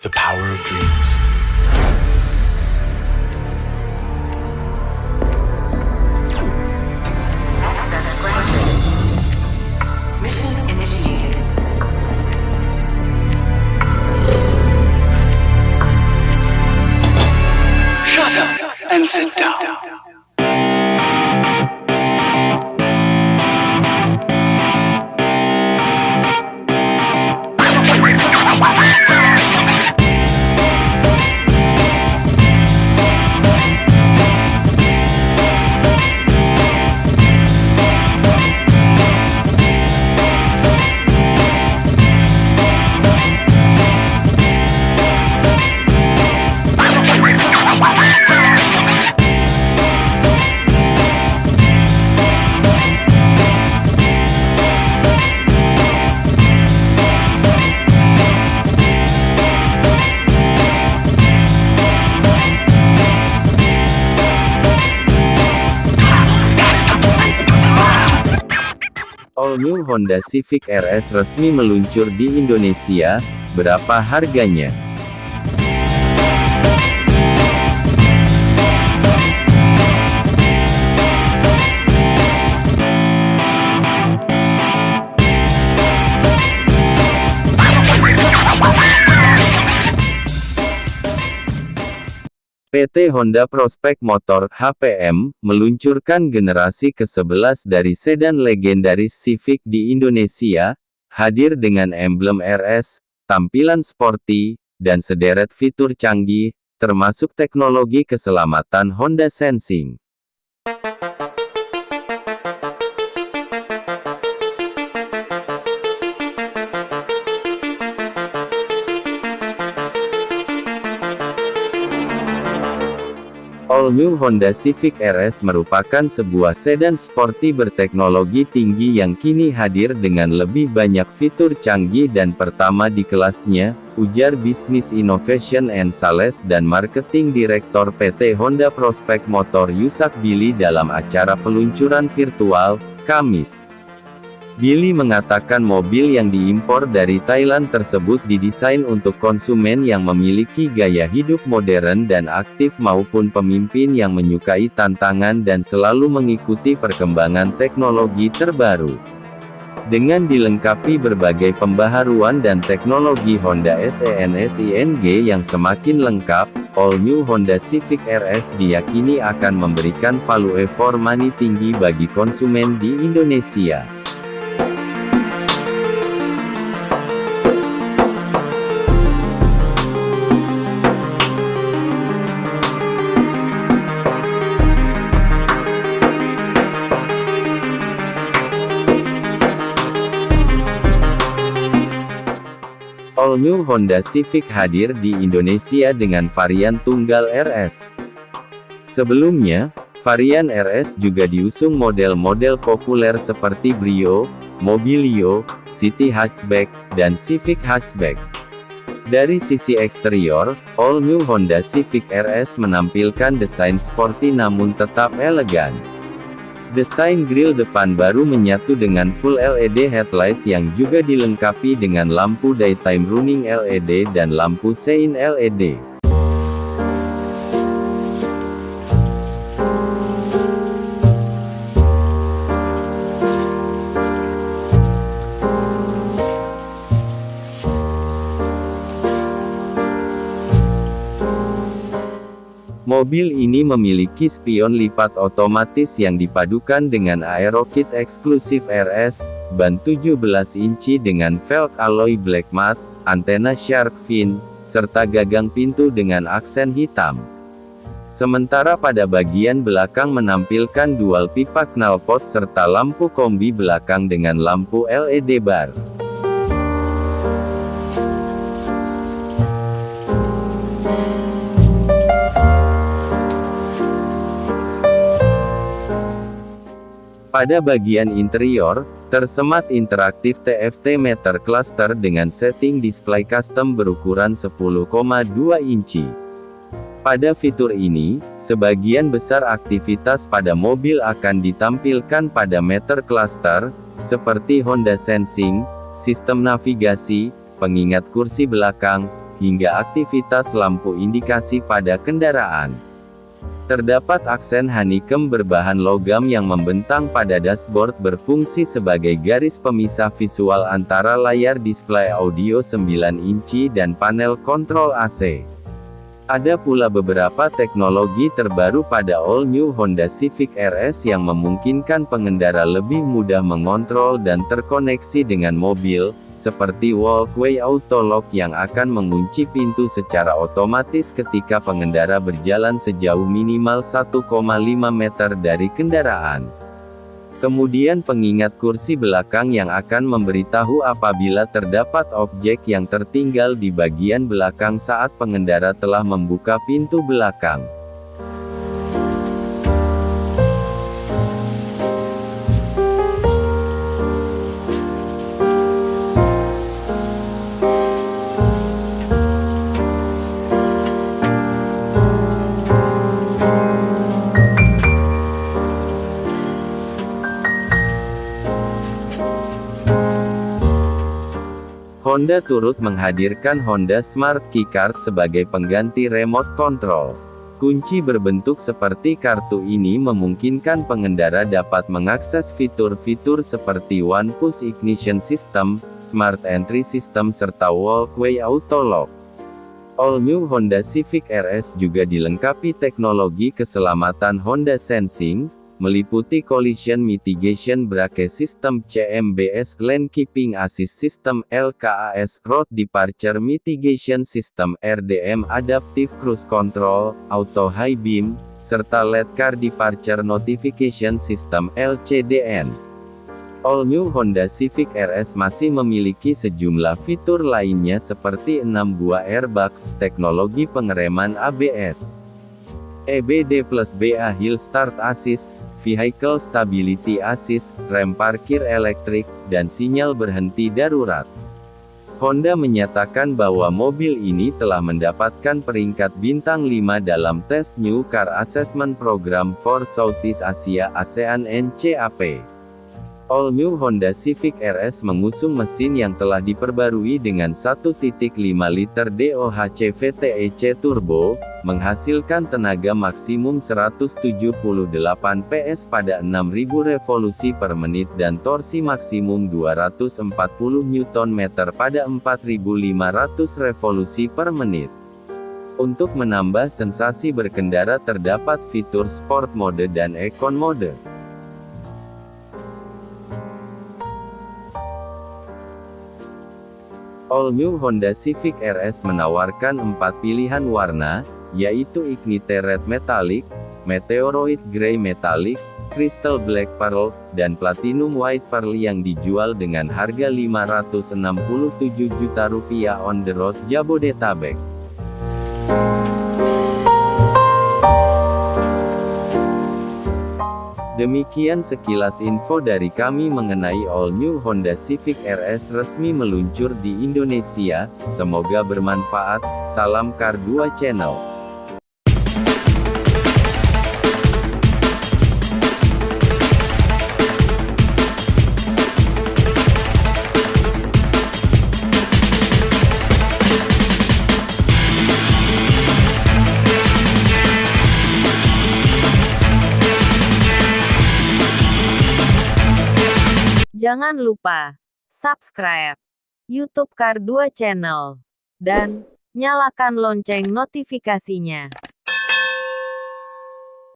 The power of dreams. Access granted. Mission initiated. Shut up and sit down. All New Honda Civic RS resmi meluncur di Indonesia, berapa harganya? PT Honda Prospect Motor (HPM) meluncurkan generasi ke-11 dari sedan legendaris Civic di Indonesia, hadir dengan emblem RS, tampilan sporty, dan sederet fitur canggih, termasuk teknologi keselamatan Honda Sensing. All New Honda Civic RS merupakan sebuah sedan sporty berteknologi tinggi yang kini hadir dengan lebih banyak fitur canggih dan pertama di kelasnya, ujar Business Innovation and Sales dan Marketing Direktor PT Honda Prospect Motor Yusak Billy dalam acara peluncuran virtual, Kamis. Billy mengatakan mobil yang diimpor dari Thailand tersebut didesain untuk konsumen yang memiliki gaya hidup modern dan aktif maupun pemimpin yang menyukai tantangan dan selalu mengikuti perkembangan teknologi terbaru. Dengan dilengkapi berbagai pembaharuan dan teknologi Honda SENSING yang semakin lengkap, All New Honda Civic RS diyakini akan memberikan value for money tinggi bagi konsumen di Indonesia. All New Honda Civic hadir di Indonesia dengan varian tunggal RS. Sebelumnya, varian RS juga diusung model-model populer seperti Brio, Mobilio, City Hatchback, dan Civic Hatchback. Dari sisi eksterior, All New Honda Civic RS menampilkan desain sporty namun tetap elegan. Desain grill depan baru menyatu dengan full LED headlight yang juga dilengkapi dengan lampu daytime running LED dan lampu sein LED. Mobil ini memiliki spion lipat otomatis yang dipadukan dengan aerokit eksklusif RS, ban 17 inci dengan velg alloy black matte, antena shark fin, serta gagang pintu dengan aksen hitam. Sementara pada bagian belakang menampilkan dual pipa knalpot serta lampu kombi belakang dengan lampu LED bar. Pada bagian interior, tersemat interaktif TFT meter cluster dengan setting display custom berukuran 10,2 inci. Pada fitur ini, sebagian besar aktivitas pada mobil akan ditampilkan pada meter cluster, seperti Honda Sensing, sistem navigasi, pengingat kursi belakang, hingga aktivitas lampu indikasi pada kendaraan. Terdapat aksen honeycomb berbahan logam yang membentang pada dashboard berfungsi sebagai garis pemisah visual antara layar display audio 9 inci dan panel kontrol AC. Ada pula beberapa teknologi terbaru pada all new Honda Civic RS yang memungkinkan pengendara lebih mudah mengontrol dan terkoneksi dengan mobil, seperti walkway auto lock yang akan mengunci pintu secara otomatis ketika pengendara berjalan sejauh minimal 1,5 meter dari kendaraan. Kemudian pengingat kursi belakang yang akan memberitahu apabila terdapat objek yang tertinggal di bagian belakang saat pengendara telah membuka pintu belakang. Honda turut menghadirkan Honda Smart Keycard sebagai pengganti remote control. Kunci berbentuk seperti kartu ini memungkinkan pengendara dapat mengakses fitur-fitur seperti One Push Ignition System, Smart Entry System serta Walkway Auto Lock. All New Honda Civic RS juga dilengkapi teknologi keselamatan Honda Sensing, meliputi Collision Mitigation Brake System CMBS Lane Keeping Assist System LKAS Road Departure Mitigation System RDM Adaptive Cruise Control, Auto High Beam, serta LED Car Departure Notification System LCDN. All New Honda Civic RS masih memiliki sejumlah fitur lainnya seperti 6 buah airbags, teknologi pengereman ABS, EBD plus BA Hill Start Assist, Vehicle Stability Assist, rem parkir elektrik, dan sinyal berhenti darurat. Honda menyatakan bahwa mobil ini telah mendapatkan peringkat bintang 5 dalam tes New Car Assessment Program for Southeast Asia ASEAN NCAP. All New Honda Civic RS mengusung mesin yang telah diperbarui dengan 1.5 liter DOHC VTEC turbo, menghasilkan tenaga maksimum 178 PS pada 6000 revolusi per menit dan torsi maksimum 240 Nm pada 4500 revolusi per menit. Untuk menambah sensasi berkendara terdapat fitur Sport Mode dan Econ Mode. All New Honda Civic RS menawarkan empat pilihan warna, yaitu Ignite Red Metallic, Meteoroid Grey Metallic, Crystal Black Pearl, dan Platinum White Pearl yang dijual dengan harga 567 juta rupiah on the road Jabodetabek. Demikian sekilas info dari kami mengenai all new Honda Civic RS resmi meluncur di Indonesia, semoga bermanfaat, salam Car 2 Channel. Jangan lupa subscribe YouTube Kar 2 Channel dan nyalakan lonceng notifikasinya.